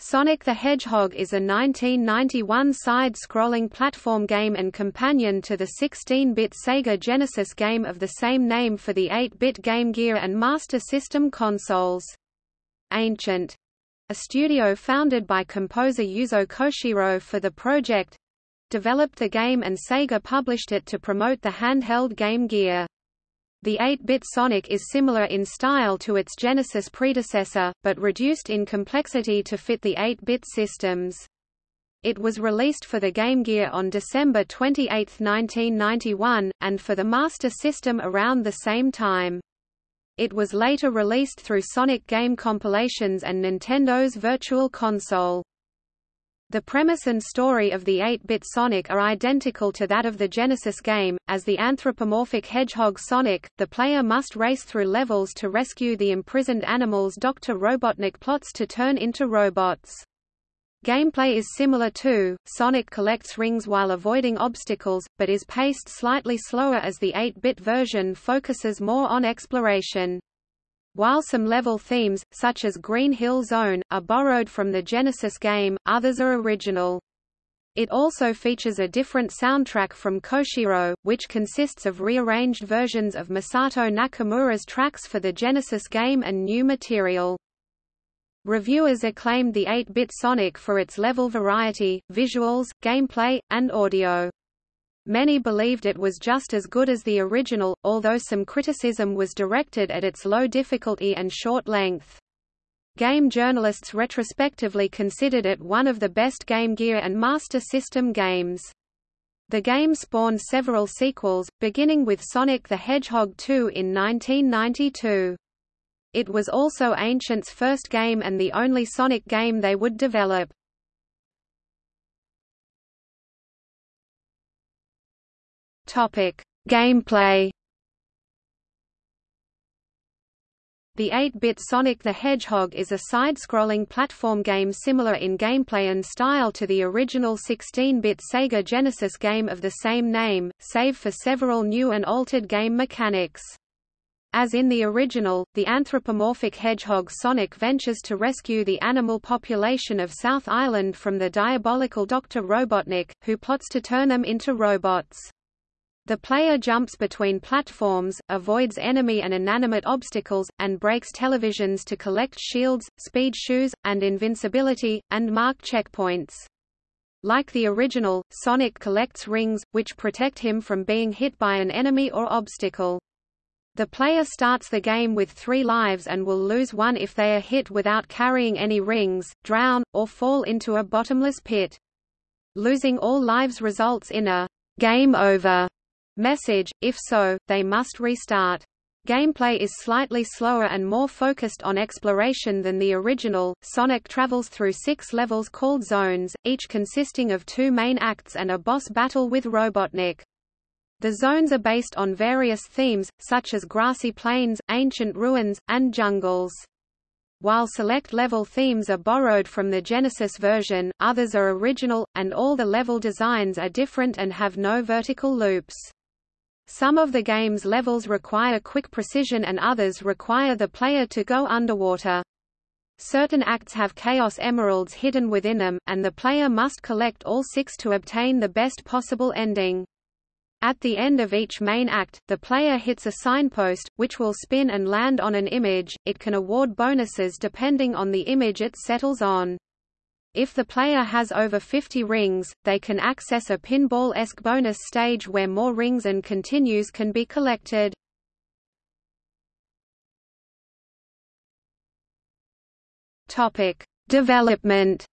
Sonic the Hedgehog is a 1991 side-scrolling platform game and companion to the 16-bit Sega Genesis game of the same name for the 8-bit Game Gear and Master System consoles. Ancient, a studio founded by composer Yuzo Koshiro for the project, developed the game and Sega published it to promote the handheld Game Gear. The 8-bit Sonic is similar in style to its Genesis predecessor, but reduced in complexity to fit the 8-bit systems. It was released for the Game Gear on December 28, 1991, and for the Master System around the same time. It was later released through Sonic game compilations and Nintendo's Virtual Console. The premise and story of the 8-bit Sonic are identical to that of the Genesis game. As the anthropomorphic hedgehog Sonic, the player must race through levels to rescue the imprisoned animals Dr. Robotnik plots to turn into robots. Gameplay is similar to, Sonic collects rings while avoiding obstacles, but is paced slightly slower as the 8-bit version focuses more on exploration. While some level themes, such as Green Hill Zone, are borrowed from the Genesis game, others are original. It also features a different soundtrack from Koshiro, which consists of rearranged versions of Masato Nakamura's tracks for the Genesis game and new material. Reviewers acclaimed the 8-bit Sonic for its level variety, visuals, gameplay, and audio. Many believed it was just as good as the original, although some criticism was directed at its low difficulty and short length. Game journalists retrospectively considered it one of the best Game Gear and Master System games. The game spawned several sequels, beginning with Sonic the Hedgehog 2 in 1992. It was also Ancient's first game and the only Sonic game they would develop. Topic: Gameplay. The 8-bit Sonic the Hedgehog is a side-scrolling platform game similar in gameplay and style to the original 16-bit Sega Genesis game of the same name, save for several new and altered game mechanics. As in the original, the anthropomorphic hedgehog Sonic ventures to rescue the animal population of South Island from the diabolical Dr. Robotnik, who plots to turn them into robots. The player jumps between platforms, avoids enemy and inanimate obstacles, and breaks televisions to collect shields, speed shoes, and invincibility, and mark checkpoints. Like the original, Sonic collects rings, which protect him from being hit by an enemy or obstacle. The player starts the game with three lives and will lose one if they are hit without carrying any rings, drown, or fall into a bottomless pit. Losing all lives results in a game over message, if so, they must restart. Gameplay is slightly slower and more focused on exploration than the original. Sonic travels through six levels called zones, each consisting of two main acts and a boss battle with Robotnik. The zones are based on various themes, such as grassy plains, ancient ruins, and jungles. While select level themes are borrowed from the Genesis version, others are original, and all the level designs are different and have no vertical loops. Some of the game's levels require quick precision and others require the player to go underwater. Certain acts have Chaos Emeralds hidden within them, and the player must collect all six to obtain the best possible ending. At the end of each main act, the player hits a signpost, which will spin and land on an image. It can award bonuses depending on the image it settles on. If the player has over 50 rings, they can access a pinball-esque bonus stage where more rings and continues can be collected. Topic: Development.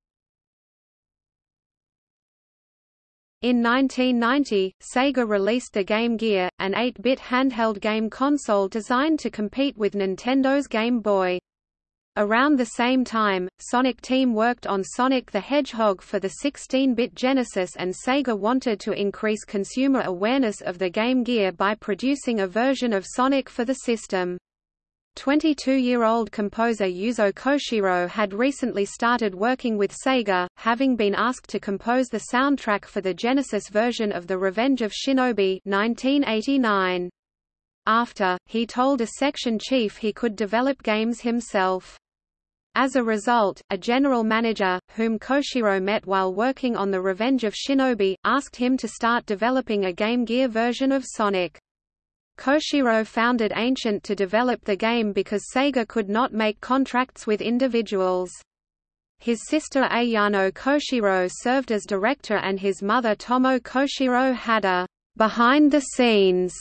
In 1990, Sega released the Game Gear, an 8-bit handheld game console designed to compete with Nintendo's Game Boy. Around the same time, Sonic Team worked on Sonic the Hedgehog for the 16-bit Genesis and Sega wanted to increase consumer awareness of the Game Gear by producing a version of Sonic for the system. 22-year-old composer Yuzo Koshiro had recently started working with Sega, having been asked to compose the soundtrack for the Genesis version of The Revenge of Shinobi 1989. After, he told a section chief he could develop games himself. As a result, a general manager, whom Koshiro met while working on The Revenge of Shinobi, asked him to start developing a Game Gear version of Sonic. Koshiro founded Ancient to develop the game because Sega could not make contracts with individuals. His sister Ayano Koshiro served as director and his mother Tomo Koshiro had a behind-the-scenes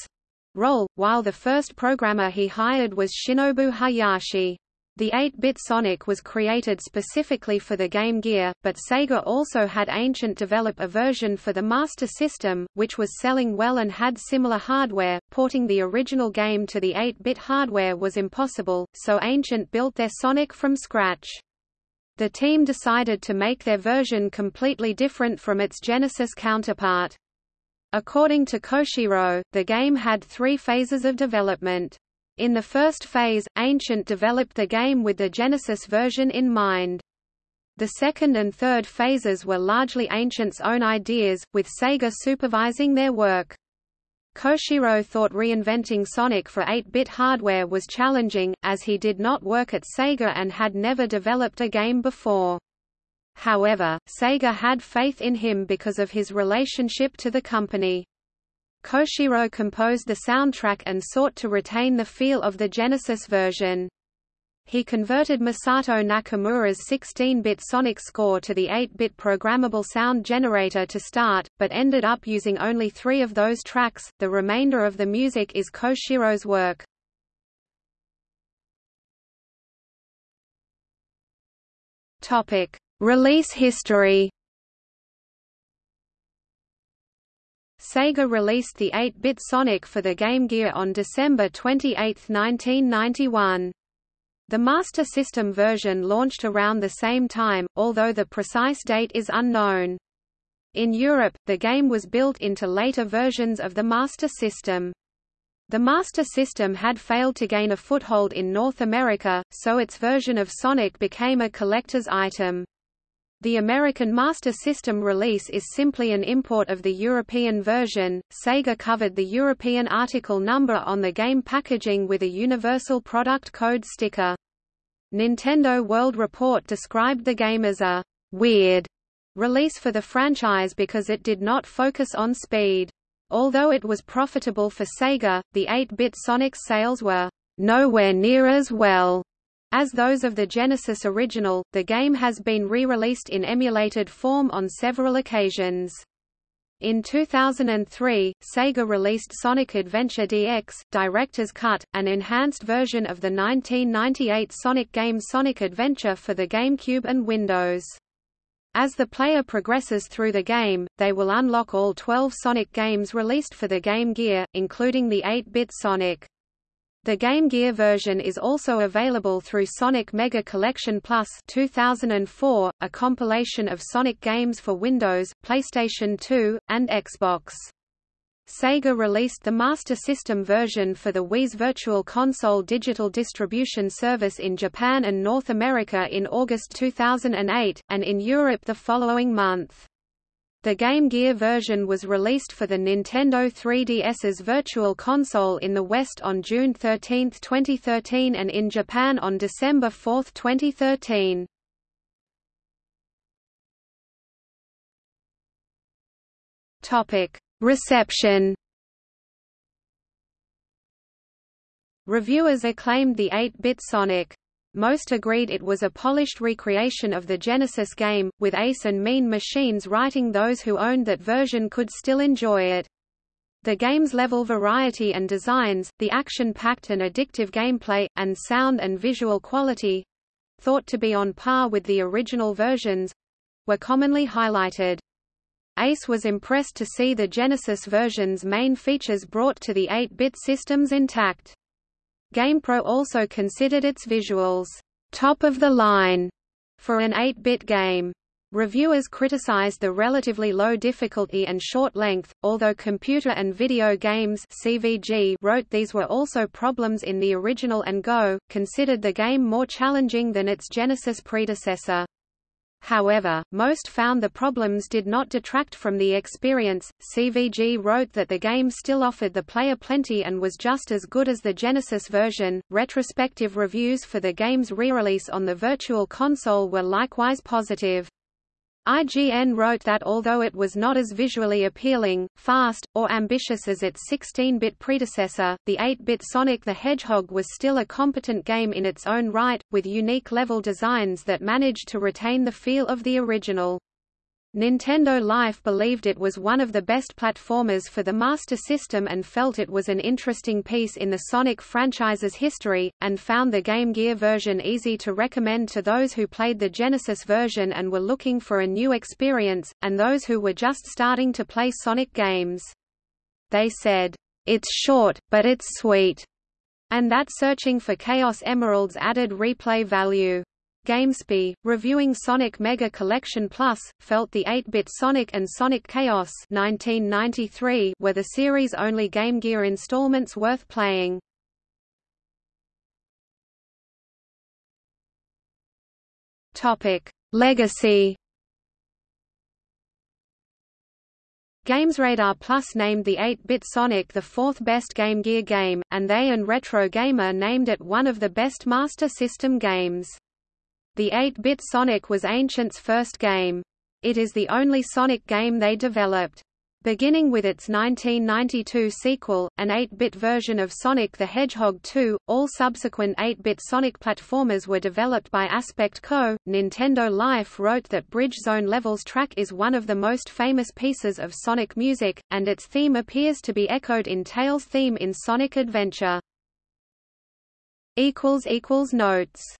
role, while the first programmer he hired was Shinobu Hayashi. The 8-bit Sonic was created specifically for the Game Gear, but Sega also had Ancient develop a version for the Master System, which was selling well and had similar hardware. Porting the original game to the 8-bit hardware was impossible, so Ancient built their Sonic from scratch. The team decided to make their version completely different from its Genesis counterpart. According to Koshiro, the game had three phases of development. In the first phase, Ancient developed the game with the Genesis version in mind. The second and third phases were largely Ancient's own ideas, with Sega supervising their work. Koshiro thought reinventing Sonic for 8-bit hardware was challenging, as he did not work at Sega and had never developed a game before. However, Sega had faith in him because of his relationship to the company. Koshiro composed the soundtrack and sought to retain the feel of the Genesis version. He converted Masato Nakamura's 16-bit Sonic score to the 8-bit programmable sound generator to start, but ended up using only three of those tracks, the remainder of the music is Koshiro's work. Release history Sega released the 8-bit Sonic for the Game Gear on December 28, 1991. The Master System version launched around the same time, although the precise date is unknown. In Europe, the game was built into later versions of the Master System. The Master System had failed to gain a foothold in North America, so its version of Sonic became a collector's item. The American Master System release is simply an import of the European version. Sega covered the European article number on the game packaging with a universal product code sticker. Nintendo World Report described the game as a weird release for the franchise because it did not focus on speed. Although it was profitable for Sega, the 8-bit Sonic sales were nowhere near as well as those of the Genesis original, the game has been re-released in emulated form on several occasions. In 2003, Sega released Sonic Adventure DX, Director's Cut, an enhanced version of the 1998 Sonic game Sonic Adventure for the GameCube and Windows. As the player progresses through the game, they will unlock all 12 Sonic games released for the Game Gear, including the 8-bit Sonic. The Game Gear version is also available through Sonic Mega Collection Plus 2004, a compilation of Sonic games for Windows, PlayStation 2, and Xbox. Sega released the Master System version for the Wii's Virtual Console digital distribution service in Japan and North America in August 2008, and in Europe the following month. The Game Gear version was released for the Nintendo 3DS's Virtual Console in the West on June 13, 2013 and in Japan on December 4, 2013. Topic: Reception. Reviewers acclaimed the 8-bit Sonic most agreed it was a polished recreation of the Genesis game, with Ace and Mean Machines writing those who owned that version could still enjoy it. The game's level variety and designs, the action-packed and addictive gameplay, and sound and visual quality—thought to be on par with the original versions—were commonly highlighted. Ace was impressed to see the Genesis version's main features brought to the 8-bit systems intact. GamePro also considered its visuals top of the line for an 8-bit game. Reviewers criticized the relatively low difficulty and short length, although Computer and Video Games (CVG) wrote these were also problems in the original and Go, considered the game more challenging than its Genesis predecessor. However, most found the problems did not detract from the experience. CVG wrote that the game still offered the player plenty and was just as good as the Genesis version. Retrospective reviews for the game's re-release on the Virtual Console were likewise positive. IGN wrote that although it was not as visually appealing, fast, or ambitious as its 16-bit predecessor, the 8-bit Sonic the Hedgehog was still a competent game in its own right, with unique level designs that managed to retain the feel of the original. Nintendo Life believed it was one of the best platformers for the Master System and felt it was an interesting piece in the Sonic franchise's history, and found the Game Gear version easy to recommend to those who played the Genesis version and were looking for a new experience, and those who were just starting to play Sonic games. They said, "...it's short, but it's sweet," and that searching for Chaos Emeralds added replay value. GameSpy, reviewing Sonic Mega Collection Plus, felt the 8-bit Sonic and Sonic Chaos 1993 were the series' only Game Gear installments worth playing. Topic: Legacy. GamesRadar Plus named the 8-bit Sonic the fourth best Game Gear game, and they and Retro Gamer named it one of the best Master System games. The 8-bit Sonic was Ancient's first game. It is the only Sonic game they developed. Beginning with its 1992 sequel, an 8-bit version of Sonic the Hedgehog 2, all subsequent 8-bit Sonic platformers were developed by Aspect Co. Nintendo Life wrote that Bridge Zone Levels track is one of the most famous pieces of Sonic music, and its theme appears to be echoed in Tails' theme in Sonic Adventure. Notes